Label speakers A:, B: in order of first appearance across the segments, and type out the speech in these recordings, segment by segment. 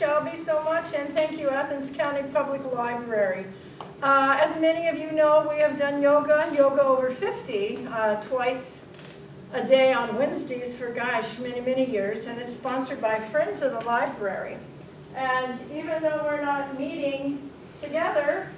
A: Shelby, so much, and thank you, Athens County Public Library. Uh, as many of you know, we have done yoga, and yoga over 50, uh, twice a day on Wednesdays for, gosh, many, many years, and it's sponsored by Friends of the Library. And even though we're not meeting together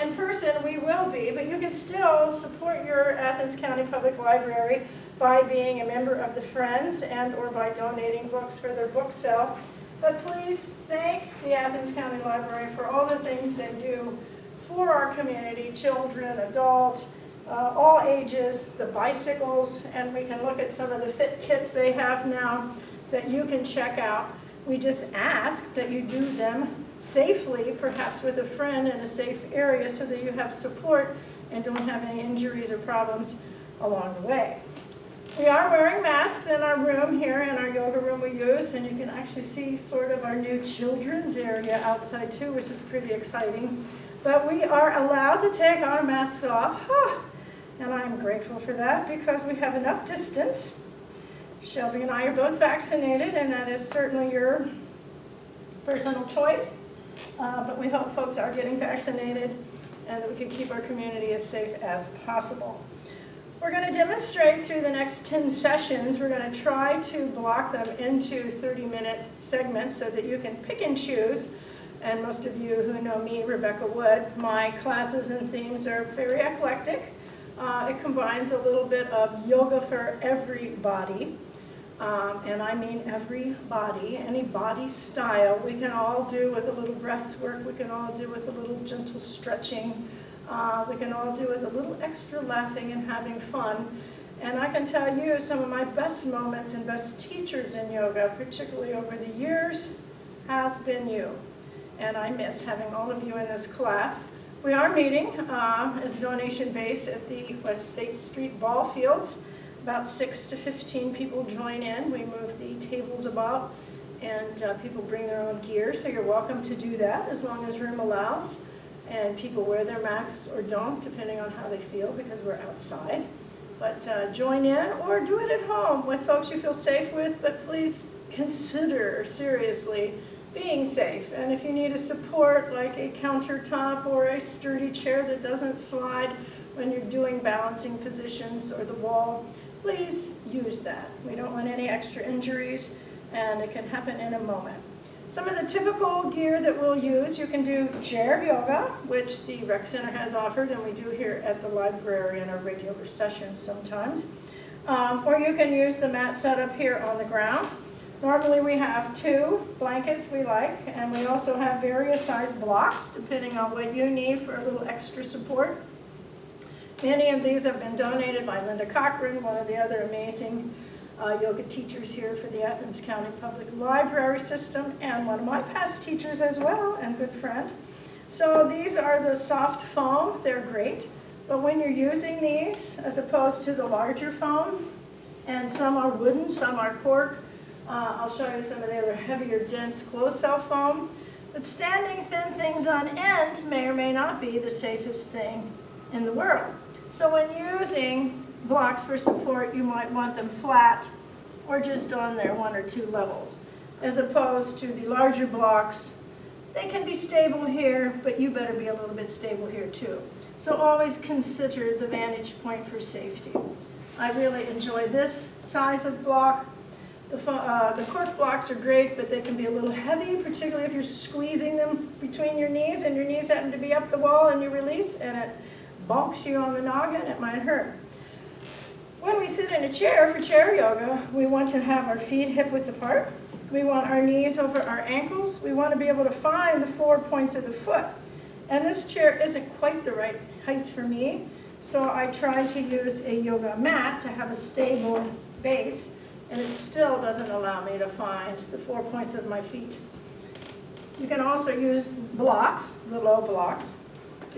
A: in person, we will be, but you can still support your Athens County Public Library by being a member of the Friends and or by donating books for their book sale. But please thank the Athens County Library for all the things they do for our community, children, adults, uh, all ages, the bicycles, and we can look at some of the fit kits they have now that you can check out. We just ask that you do them safely, perhaps with a friend in a safe area so that you have support and don't have any injuries or problems along the way. We are wearing masks in our room here, in our yoga room we use, and you can actually see sort of our new children's area outside too, which is pretty exciting. But we are allowed to take our masks off, and I'm grateful for that because we have enough distance. Shelby and I are both vaccinated, and that is certainly your personal choice. Uh, but we hope folks are getting vaccinated and that we can keep our community as safe as possible. We're going to demonstrate through the next 10 sessions. We're going to try to block them into 30-minute segments so that you can pick and choose. And most of you who know me, Rebecca Wood, my classes and themes are very eclectic. Uh, it combines a little bit of yoga for everybody. Um, and I mean every body, any body style. We can all do with a little breath work. We can all do with a little gentle stretching. Uh, we can all do with a little extra laughing and having fun. And I can tell you some of my best moments and best teachers in yoga, particularly over the years, has been you. And I miss having all of you in this class. We are meeting uh, as donation base at the West State Street ball fields. About 6 to 15 people join in. We move the tables about and uh, people bring their own gear, so you're welcome to do that as long as room allows and people wear their masks or don't, depending on how they feel, because we're outside. But uh, join in or do it at home with folks you feel safe with, but please consider seriously being safe. And if you need a support like a countertop or a sturdy chair that doesn't slide when you're doing balancing positions or the wall, please use that. We don't want any extra injuries and it can happen in a moment. Some of the typical gear that we'll use, you can do chair yoga, which the rec center has offered, and we do here at the library in our regular sessions sometimes. Um, or you can use the mat set up here on the ground. Normally we have two blankets we like, and we also have various size blocks, depending on what you need for a little extra support. Many of these have been donated by Linda Cochran, one of the other amazing uh, yoga teachers here for the Athens County Public Library System and one of my past teachers as well and good friend. So these are the soft foam, they're great. But when you're using these, as opposed to the larger foam, and some are wooden, some are cork, uh, I'll show you some of the other heavier, dense closed cell foam. But standing thin things on end may or may not be the safest thing in the world. So when using blocks for support, you might want them flat or just on their one or two levels. As opposed to the larger blocks, they can be stable here, but you better be a little bit stable here too. So always consider the vantage point for safety. I really enjoy this size of block. The, uh, the cork blocks are great, but they can be a little heavy, particularly if you're squeezing them between your knees and your knees happen to be up the wall and you release and it bonks you on the noggin, it might hurt. When we sit in a chair for chair yoga, we want to have our feet hip width apart. We want our knees over our ankles. We want to be able to find the four points of the foot. And this chair isn't quite the right height for me, so I tried to use a yoga mat to have a stable base, and it still doesn't allow me to find the four points of my feet. You can also use blocks, the low blocks,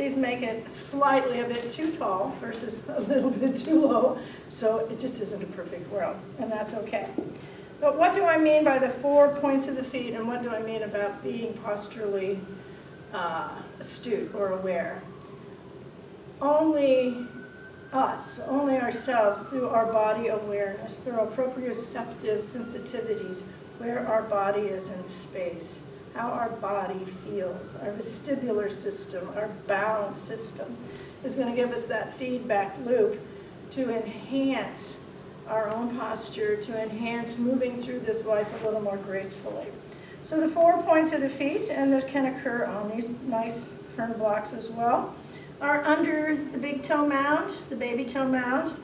A: these make it slightly a bit too tall versus a little bit too low, so it just isn't a perfect world, and that's okay. But what do I mean by the four points of the feet, and what do I mean about being posturally uh, astute or aware? Only us, only ourselves, through our body awareness, through our proprioceptive sensitivities, where our body is in space, how our body feels. Our vestibular system, our balance system is going to give us that feedback loop to enhance our own posture, to enhance moving through this life a little more gracefully. So the four points of the feet, and this can occur on these nice firm blocks as well, are under the big toe mound, the baby toe mound,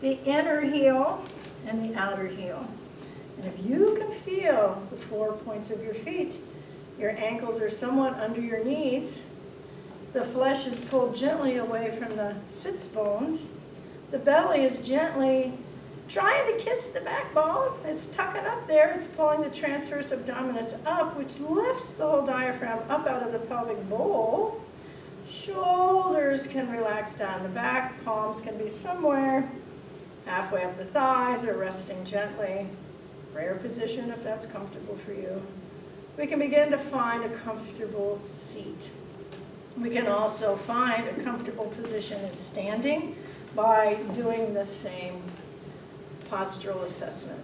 A: the inner heel, and the outer heel. And if you can feel the four points of your feet, your ankles are somewhat under your knees, the flesh is pulled gently away from the sits bones, the belly is gently trying to kiss the backbone. It's tucking up there. It's pulling the transverse abdominis up, which lifts the whole diaphragm up out of the pelvic bowl. Shoulders can relax down the back. Palms can be somewhere halfway up the thighs or resting gently. Prayer position if that's comfortable for you. We can begin to find a comfortable seat. We can also find a comfortable position in standing by doing the same postural assessment.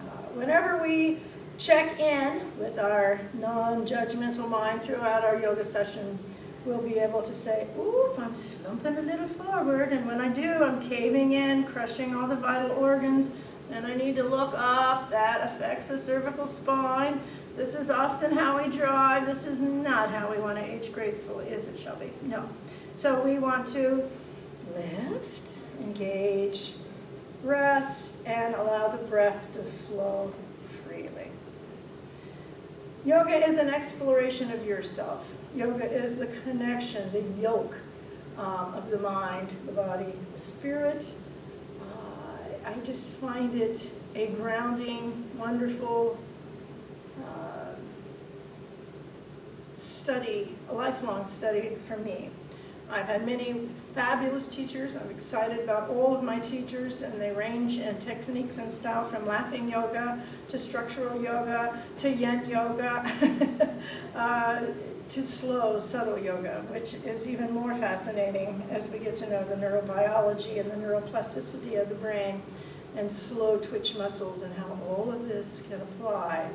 A: Uh, whenever we check in with our non-judgmental mind throughout our yoga session, we'll be able to say, oop, I'm slumping a little forward, and when I do, I'm caving in, crushing all the vital organs, and I need to look up. That affects the cervical spine. This is often how we drive. This is not how we want to age gracefully, is it, Shelby? No. So we want to lift, engage, rest, and allow the breath to flow freely. Yoga is an exploration of yourself. Yoga is the connection, the yoke um, of the mind, the body, the spirit. Uh, I just find it a grounding, wonderful uh, study, a lifelong study for me. I've had many fabulous teachers. I'm excited about all of my teachers, and they range in techniques and style from laughing yoga to structural yoga to yin yoga uh, to slow, subtle yoga, which is even more fascinating as we get to know the neurobiology and the neuroplasticity of the brain and slow twitch muscles and how all of this can apply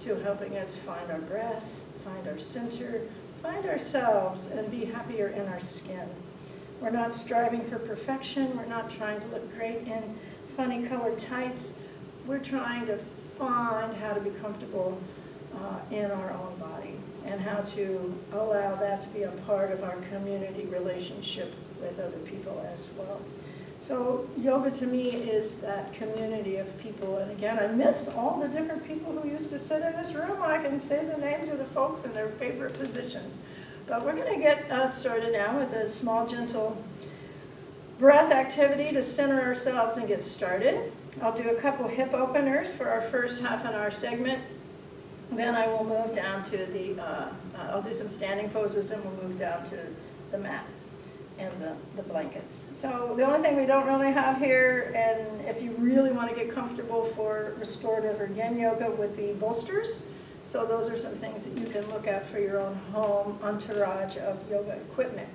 A: to helping us find our breath, find our center, find ourselves and be happier in our skin. We're not striving for perfection. We're not trying to look great in funny colored tights. We're trying to find how to be comfortable uh, in our own body and how to allow that to be a part of our community relationship with other people as well. So yoga to me is that community of people. And again, I miss all the different people who used to sit in this room. I can say the names of the folks and their favorite positions. But we're going to get uh, started now with a small, gentle breath activity to center ourselves and get started. I'll do a couple hip openers for our first half an hour segment. Then I will move down to the, uh, uh, I'll do some standing poses and we'll move down to the mat and the, the blankets. So the only thing we don't really have here, and if you really want to get comfortable for restorative or yin yoga, would be bolsters. So those are some things that you can look at for your own home entourage of yoga equipment.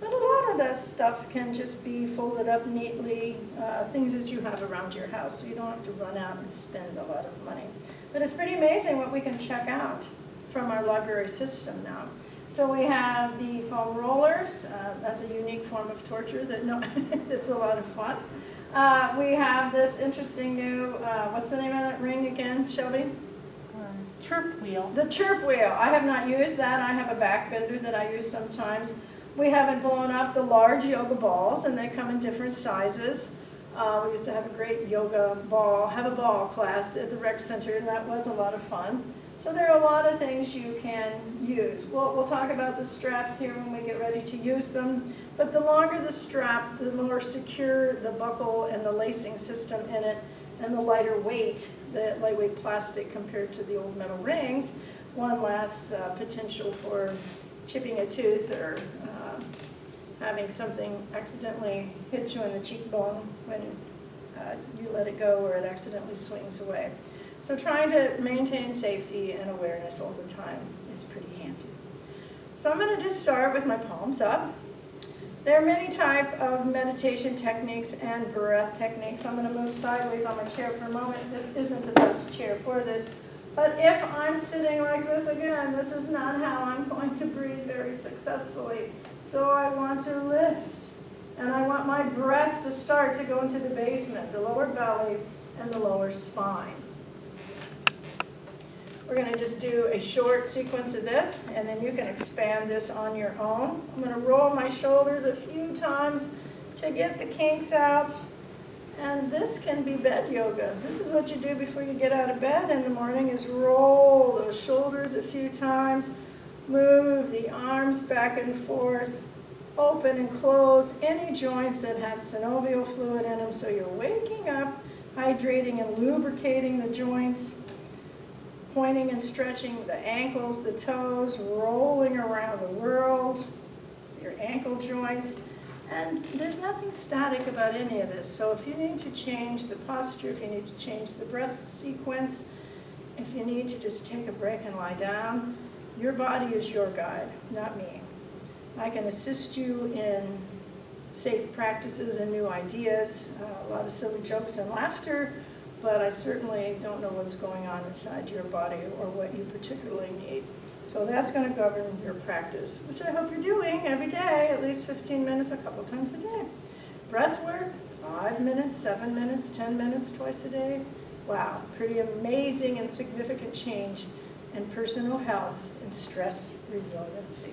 A: But a lot of this stuff can just be folded up neatly, uh, things that you have around your house, so you don't have to run out and spend a lot of money. But it's pretty amazing what we can check out from our library system now. So we have the foam rollers. Uh, that's a unique form of torture that no, it's a lot of fun. Uh, we have this interesting new, uh, what's the name of that ring again, Shelby?
B: Um, chirp wheel.
A: The chirp wheel. I have not used that. I have a back bender that I use sometimes. We haven't blown up the large yoga balls, and they come in different sizes. Uh, we used to have a great yoga ball, have a ball class at the rec center, and that was a lot of fun. So there are a lot of things you can use. We'll, we'll talk about the straps here when we get ready to use them. But the longer the strap, the more secure the buckle and the lacing system in it, and the lighter weight, the lightweight plastic compared to the old metal rings, one less uh, potential for chipping a tooth or uh, having something accidentally hit you in the cheekbone when uh, you let it go or it accidentally swings away. So trying to maintain safety and awareness all the time is pretty handy. So I'm going to just start with my palms up. There are many type of meditation techniques and breath techniques. I'm going to move sideways on my chair for a moment. This isn't the best chair for this, But if I'm sitting like this again, this is not how I'm going to breathe very successfully. So I want to lift. And I want my breath to start to go into the basement, the lower belly and the lower spine. We're going to just do a short sequence of this, and then you can expand this on your own. I'm going to roll my shoulders a few times to get the kinks out. And this can be bed yoga. This is what you do before you get out of bed in the morning is roll those shoulders a few times, move the arms back and forth, open and close any joints that have synovial fluid in them so you're waking up, hydrating and lubricating the joints, pointing and stretching the ankles, the toes, rolling around the world, your ankle joints. And there's nothing static about any of this. So if you need to change the posture, if you need to change the breath sequence, if you need to just take a break and lie down, your body is your guide, not me. I can assist you in safe practices and new ideas, uh, a lot of silly jokes and laughter, but I certainly don't know what's going on inside your body or what you particularly need. So that's going to govern your practice, which I hope you're doing every day, at least 15 minutes, a couple times a day. Breath work, five minutes, seven minutes, 10 minutes, twice a day. Wow, pretty amazing and significant change in personal health and stress resiliency.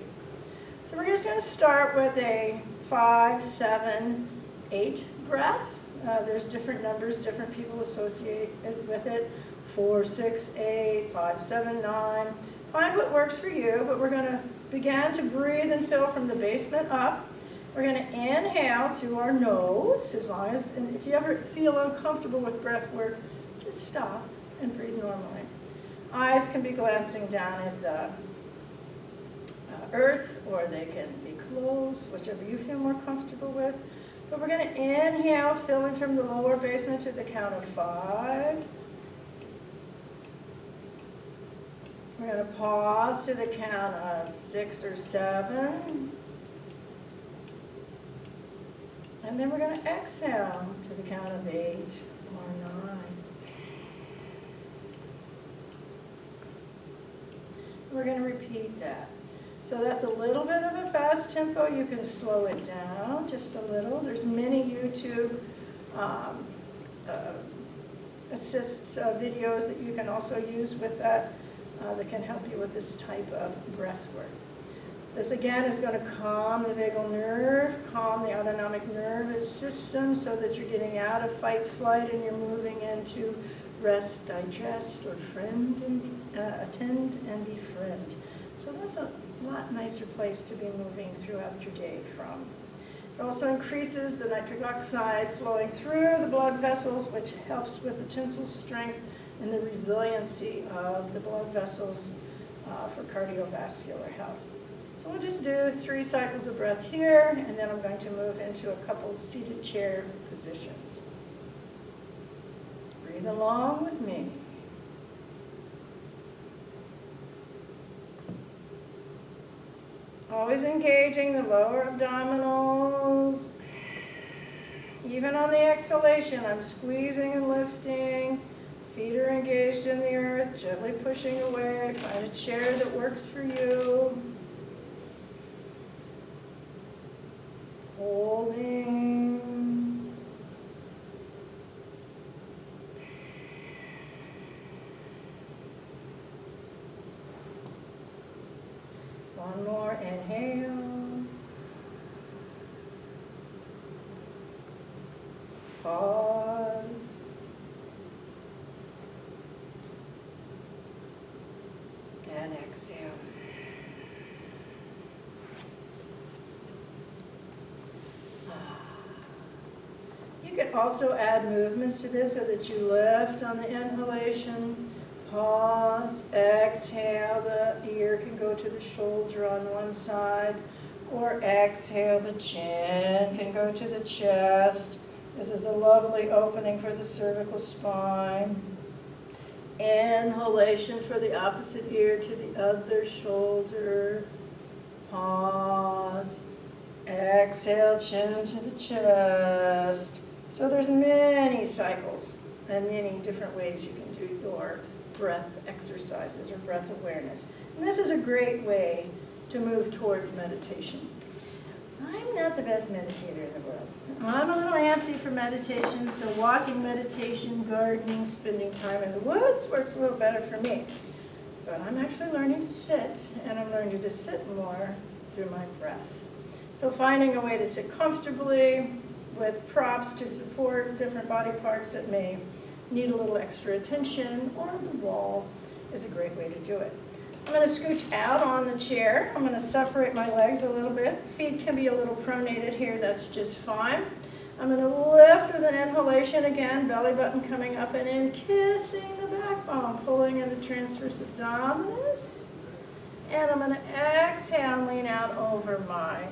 A: So we're just going to start with a five, seven, eight breath. Uh, there's different numbers, different people associate it with it. Four, six, eight, five, seven, nine. Find what works for you, but we're going to begin to breathe and fill from the basement up. We're going to inhale through our nose, as long as, and if you ever feel uncomfortable with breath work, just stop and breathe normally. Eyes can be glancing down at the uh, earth, or they can be closed, whichever you feel more comfortable with. But we're going to inhale, filling from the lower basement to the count of five. We're going to pause to the count of six or seven. And then we're going to exhale to the count of eight or nine. We're going to repeat that. So that's a little bit of a fast tempo. You can slow it down just a little. There's many YouTube um, uh, assist uh, videos that you can also use with that uh, that can help you with this type of breath work. This again is going to calm the vagal nerve, calm the autonomic nervous system so that you're getting out of fight flight and you're moving into rest, digest, or friend and be, uh, attend and befriend. So that's a lot nicer place to be moving throughout your day from. It also increases the nitric oxide flowing through the blood vessels, which helps with the tensile strength and the resiliency of the blood vessels uh, for cardiovascular health. So we'll just do three cycles of breath here, and then I'm going to move into a couple seated chair positions. Breathe along with me. Always engaging the lower abdominals. Even on the exhalation, I'm squeezing and lifting. Feet are engaged in the earth, gently pushing away. Find a chair that works for you. Holding. One more inhale. Pause. And exhale. You can also add movements to this so that you lift on the inhalation, pause, exhale, the ear can go to the shoulder on one side, or exhale, the chin can go to the chest. This is a lovely opening for the cervical spine. Inhalation for the opposite ear to the other shoulder. Pause. Exhale, chin to the chest. So there's many cycles and many different ways you can do your breath exercises or breath awareness. And this is a great way to move towards meditation. I'm not the best meditator in the world. I'm a little antsy for meditation, so walking meditation, gardening, spending time in the woods works a little better for me. But I'm actually learning to sit, and I'm learning to sit more through my breath. So finding a way to sit comfortably with props to support different body parts that may need a little extra attention or the wall is a great way to do it. I'm going to scooch out on the chair. I'm going to separate my legs a little bit. Feet can be a little pronated here, that's just fine. I'm going to lift with an inhalation again, belly button coming up and in, kissing the backbone, pulling in the transverse abdominis. And I'm going to exhale lean out over my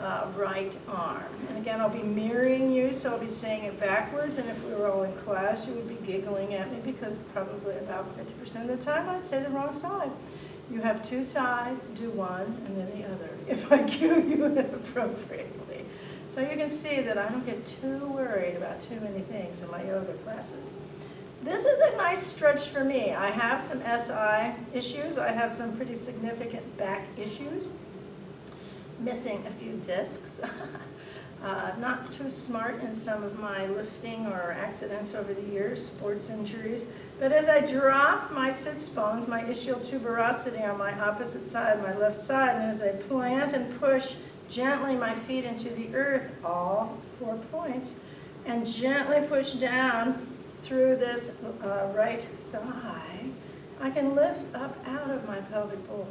A: uh, right arm. And again, I'll be mirroring you, so I'll be saying it backwards, and if we were all in class, you would be giggling at me because probably about 50% of the time I'd say the wrong side. You have two sides, do one, and then the other, if I cue you appropriately. So you can see that I don't get too worried about too many things in my yoga classes. This is a nice stretch for me. I have some SI issues. I have some pretty significant back issues missing a few discs. uh, not too smart in some of my lifting or accidents over the years, sports injuries. But as I drop my sits bones, my ischial tuberosity on my opposite side, my left side, and as I plant and push gently my feet into the earth, all four points, and gently push down through this uh, right thigh, I can lift up out of my pelvic bowl.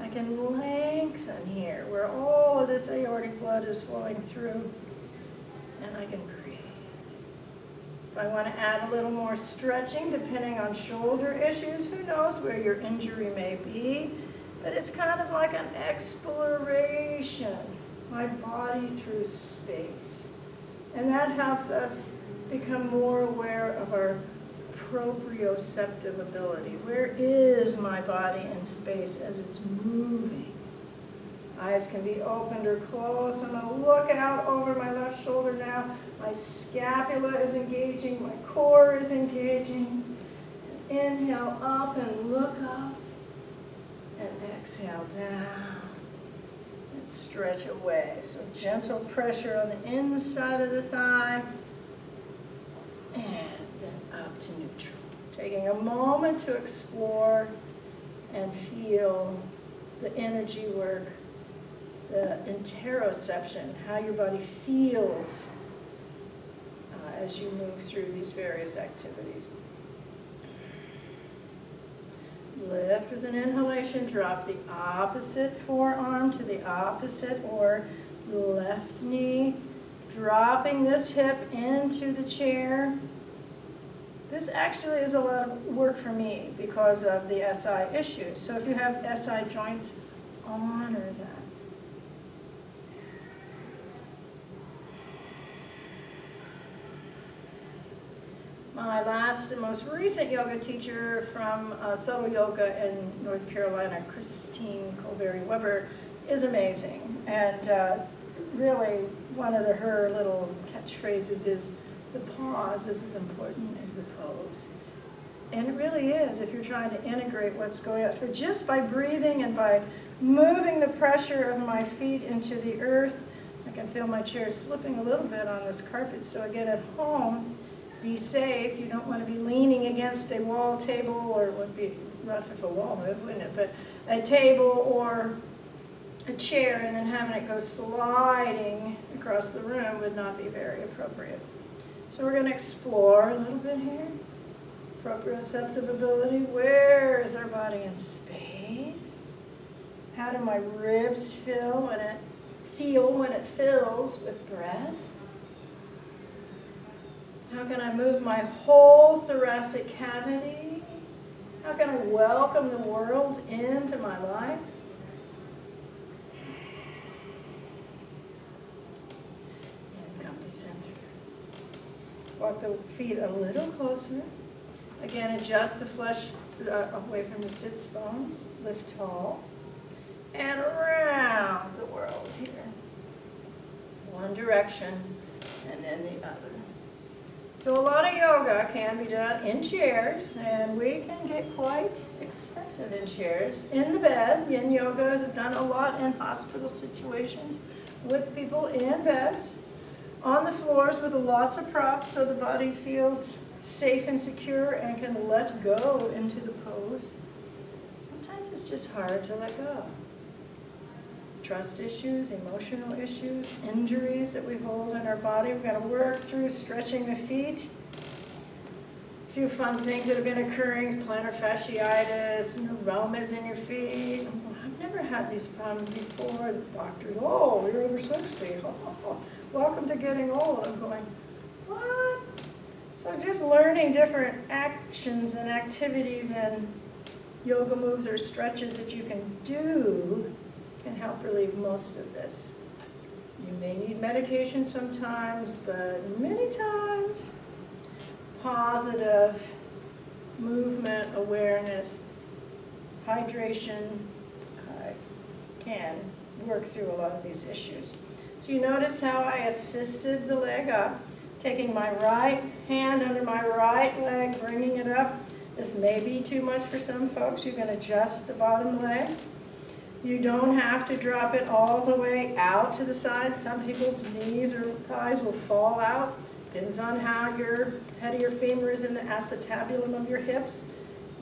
A: I can lengthen here where all of this aortic blood is flowing through and I can breathe. If I want to add a little more stretching depending on shoulder issues, who knows where your injury may be, but it's kind of like an exploration, my body through space. And that helps us become more aware of our proprioceptive ability. Where is my body in space as it's moving? Eyes can be opened or closed. I'm going to look out over my left shoulder now. My scapula is engaging. My core is engaging. Inhale up and look up. And exhale down. And stretch away. So gentle pressure on the inside of the thigh. And to neutral. Taking a moment to explore and feel the energy work, the interoception, how your body feels uh, as you move through these various activities. Lift with an inhalation, drop the opposite forearm to the opposite or left knee, dropping this hip into the chair. This actually is a lot of work for me because of the SI issues. So if you have SI joints, honor that. My last and most recent yoga teacher from uh, Subtle Yoga in North Carolina, Kristine Kaoverii Weber, is amazing. And uh, really, one of the, her little catchphrases is, the pause is as important as the pose. And it really is if you're trying to integrate what's going on. So just by breathing and by moving the pressure of my feet into the earth, I can feel my chair slipping a little bit on this carpet. So again, at home, be safe. You don't want to be leaning against a wall table, or it would be rough if a wall moved, wouldn't it? But a table or a chair and then having it go sliding across the room would not be very appropriate. So we're going to explore a little bit here. Proprioceptive ability. Where is our body in space? How do my ribs feel when it feel when it fills with breath? How can I move my whole thoracic cavity? How can I welcome the world into my life? And come to center. Walk the feet a little closer. Again, adjust the flesh uh, away from the sits bones. Lift tall. And around the world here. One direction and then the other. So a lot of yoga can be done in chairs, and we can get quite expensive in chairs. In the bed, yin yoga is done a lot in hospital situations with people in beds, on the floors with lots of props so the body feels safe and secure and can let go into the pose. Sometimes it's just hard to let go. Trust issues, emotional issues, injuries that we hold in our body. We've got to work through stretching the feet. A few fun things that have been occurring, plantar fasciitis, neuromas in your feet. I've never had these problems before. The doctors, oh, you're over 60. Welcome to getting old. I'm going, what? So just learning different actions and activities and yoga moves or stretches that you can do can help relieve most of this. You may need medication sometimes, but many times, positive movement awareness, hydration uh, can work through a lot of these issues. So you notice how I assisted the leg up, taking my right hand under my right leg, bringing it up. This may be too much for some folks. You can adjust the bottom leg. You don't have to drop it all the way out to the side. Some people's knees or thighs will fall out. Depends on how your head of your femur is in the acetabulum of your hips.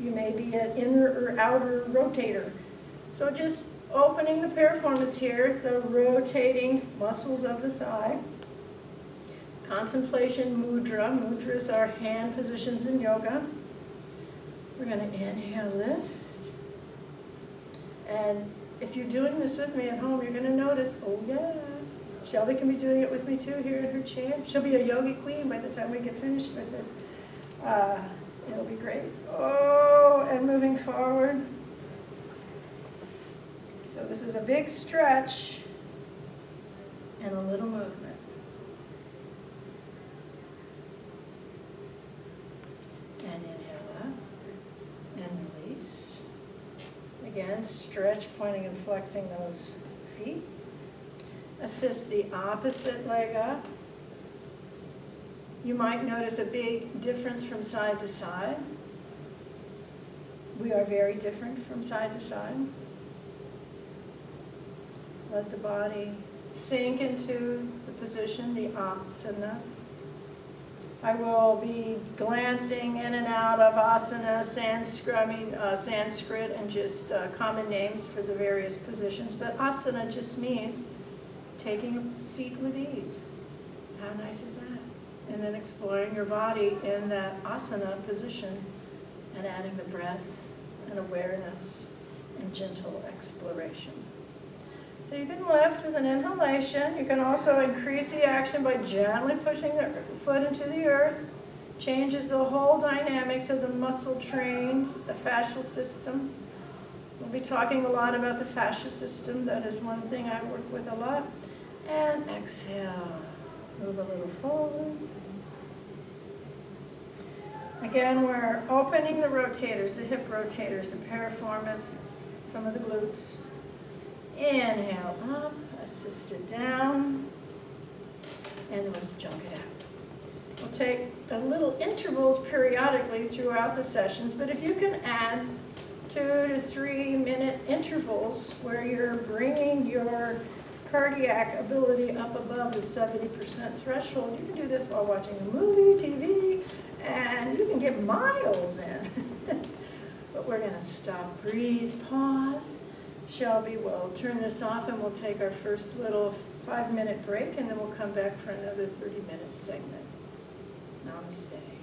A: You may be an inner or outer rotator. So just opening the piriformis here, the rotating muscles of the thigh. Contemplation mudra. Mudras are hand positions in yoga. We're going to inhale, lift. And if you're doing this with me at home, you're going to notice, oh yeah, Shelby can be doing it with me too here in her chair. She'll be a yogi queen by the time we get finished with this. Uh, it'll be great. Oh, and moving forward. So this is a big stretch and a little movement. And inhale up and release. Again, stretch, pointing and flexing those feet. Assist the opposite leg up. You might notice a big difference from side to side. We are very different from side to side. Let the body sink into the position, the asana. I will be glancing in and out of asana, Sanskrit, uh, Sanskrit and just uh, common names for the various positions. But asana just means taking a seat with ease. How nice is that? And then exploring your body in that asana position and adding the breath and awareness and gentle exploration. So you can lift with an inhalation. You can also increase the action by gently pushing the foot into the earth. Changes the whole dynamics of the muscle trains, the fascial system. We'll be talking a lot about the fascia system. That is one thing I work with a lot. And exhale. Move a little forward. Again, we're opening the rotators, the hip rotators, the piriformis, some of the glutes. Inhale up, assisted down, and then we'll just jump it out. We'll take a little intervals periodically throughout the sessions, but if you can add two to three minute intervals where you're bringing your cardiac ability up above the 70% threshold, you can do this while watching a movie, TV, and you can get miles in. but we're gonna stop, breathe, pause. Shelby will turn this off and we'll take our first little five minute break and then we'll come back for another 30 minute segment. Namaste.